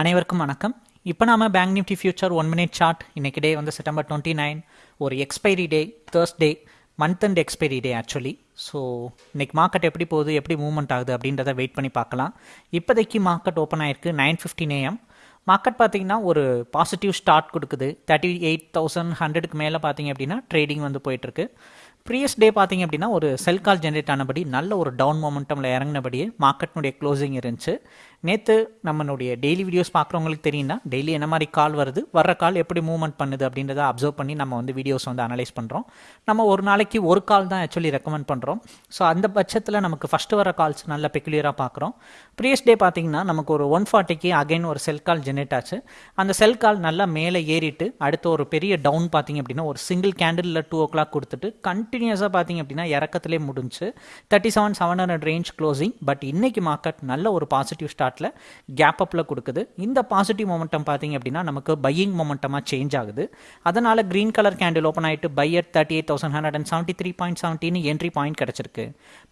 அனைவருக்கும் வணக்கம். இப்போ நாம bank Nifty future one minute chart இன்னைக்கு டே வந்து செப்டம்பர் டுவெண்ட்டி நைன் ஒரு expiry day Thursday month and expiry day actually so இன்னைக்கு மார்க்கெட் எப்படி போகுது எப்படி மூவ்மெண்ட் ஆகுது அப்படின்றத வெயிட் பண்ணி பார்க்கலாம். இப்போதைக்கு மார்க்கெட் ஓப்பன் ஆயிருக்கு நைன் ஃபிஃப்டின் ஏஎம் மார்க்கெட் பார்த்தீங்கன்னா ஒரு பாசிட்டிவ் ஸ்டார்ட் கொடுக்குது. தேர்ட்டி எயிட் தௌசண்ட் ஹண்ட்ரடுக்கு மேலே பார்த்தீங்க அப்படின்னா ட்ரேடிங் வந்து போயிட்டுருக்கு. ப்ரீவியஸ் டே பார்த்தீங்க அப்படின்னா ஒரு செல் கால் ஜென்ரேட் ஆனபடி நல்ல ஒரு டவுன் மொமெண்டமில் இறங்கினபடியே மார்க்கெட்னுடைய க்ளோசிங் இருந்துச்சு. நேற்று நம்மளுடைய டெய்லி வீடியோஸ் பார்க்குறவங்களுக்கு தெரியும்னா டெய்லி என்ன மாதிரி கால் வருது வர்ற கால் எப்படி மூவ்மெண்ட் பண்ணுது அப்படின்றத அப்சர்வ் பண்ணி நம்ம வந்து வீடியோஸ் வந்து அனலைஸ் பண்ணுறோம் நம்ம ஒரு நாளைக்கு ஒரு கால் தான் ஆக்சுவலி ரெக்கமெண்ட் பண்ணுறோம் ஸோ அந்த பட்சத்தில் நமக்கு ஃபஸ்ட்டு வர கால்ஸ் நல்ல பெக்குலியராக பார்க்குறோம். ப்ரீவியஸ் டே பார்த்திங்கன்னா நமக்கு ஒரு ஒன் ஃபார்ட்டிக்கு அகைன் ஒரு செல் கால் ஜென்ரேட் ஆச்சு. அந்த செல் கால் நல்லா மேலே ஏறிட்டு அடுத்து ஒரு பெரிய டவுன் பார்த்தீங்க அப்படின்னா ஒரு சிங்கிள் கேண்டிலில் டூ ஓ கிளாக் கொடுத்துட்டு கண்டினியூஸாக பார்த்தீங்க அப்படின்னா இறக்கத்திலே முடிஞ்சு thirty seven seven hundred range closing but இன்றைக்கி மார்க்கெட் நல்ல ஒரு பாசிட்டிவ் ஸ்டார்ட் சார்ட்டில் கேப் அப்பில் கொடுக்குது. இந்த பாசிட்டிவ் மொமெண்டம் பார்த்தீங்க அப்படின்னா நமக்கு பையிங் மொமெண்டமாக சேஞ்ச் ஆகுது. அதனால் க்ரீன் கலர் கேண்டில் ஓப்பன் ஆகிட்டு buyer thirty eight thousand hundred and seventy three point செவன்ட்டின்னு entry point கிடச்சிருக்கு.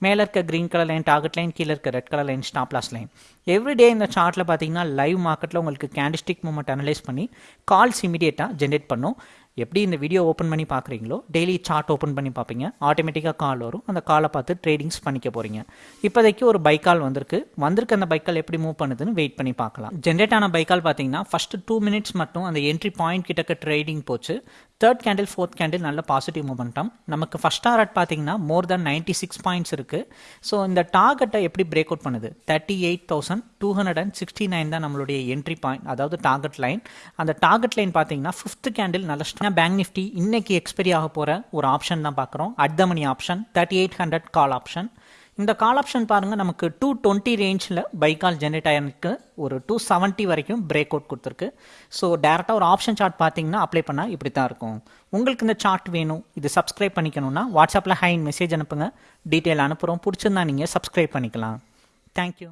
மேலே இருக்க green colour line target line கீழே இருக்க red colour line stop loss line everyday இந்த சார்ட்டில் பார்த்தீங்கன்னா லைவ் மார்க்கெட்டில் உங்களுக்கு கேண்டிஸ்டிக் மூமெண்ட் அனலைஸ் பண்ணி கால்ஸ் இமீடியட்டாக ஜென்ரேட் பண்ணும். எப்படி இந்த வீடியோ ஓப்பன் பண்ணி பார்க்குறீங்களோ டெய்லி சார்ட் ஓப்பன் பண்ணி பார்ப்பீங்க. ஆட்டோமேட்டிக்காக கால் வரும். அந்த காலை பார்த்து ட்ரேடிங்ஸ் பண்ணிக்க போகிறீங்க இப்போதைக்கு ஒரு பைக்கால் வந்திருக்கு. வந்திருக்கு அந்த பைக்கால் எப்படி மூவ் பண்ணுதுன்னு வெயிட் பண்ணி பார்க்கலாம். ஜென்ரேட் ஆன பைக்கால் பார்த்தீங்கன்னா ஃபஸ்ட்டு டூ மினிட்ஸ் மட்டும் அந்த என்ட்ரி பாயிண்ட் கிட்டக்க ட்ரேடிங் போச்சு. தேர்ட் கேண்டில் ஃபோர்த் கேண்டில் நல்ல பாசிட்டிவ் மூமெண்டம் நமக்கு ஃபஸ்ட் டாரட் பார்த்தீங்கன்னா more than ninety six points இருக்குது ஸோ இந்த டார்கெட்டை எப்படி பிரேக் அவுட் பண்ணுது? Thirty eight thousand two hundred and sixty nine தான் நம்மளுடைய என்ட்ரி பாயிண்ட் அதாவது டார்கெட் லைன் அந்த டார்கெட் லைன் பார்த்தீங்கன்னா ஃபிஃப்த் கேண்டில் நல்ல ஸ்ட்ராங் பேங்க் நிஃப்டி இன்னைக்கு எக்ஸ்பெரி ஆக போகிற ஒரு ஆப்ஷன் தான் பார்க்குறோம் at the money option thirty eight hundred call option இந்த கால் ஆப்ஷன் பாருங்கள் நமக்கு டூ டுவெண்ட்டி ரேஞ்சில் பை கால் ஜென்ரேட் ஆயிருக்கு. ஒரு டூ செவன்ட்டி வரைக்கும் பிரேக் அவுட் கொடுத்துருக்கு. ஸோ டேரெக்டாக ஒரு ஆப்ஷன் சார்ட் பார்த்தீங்கன்னா அப்ளை பண்ணால் இப்படி தான் இருக்கும். உங்களுக்கு இந்த சார்ட் வேணும் இது சப்ஸ்கிரைப் பண்ணிக்கணும்னா வாட்ஸ்அப்பில் ஹைன் மெசேஜ் அனுப்புங்க. டீட்டெயில் அனுப்புகிறோம் பிடிச்சிருந்தா நீங்கள் சப்ஸ்கிரைப் பண்ணிக்கலாம். தேங்க்யூ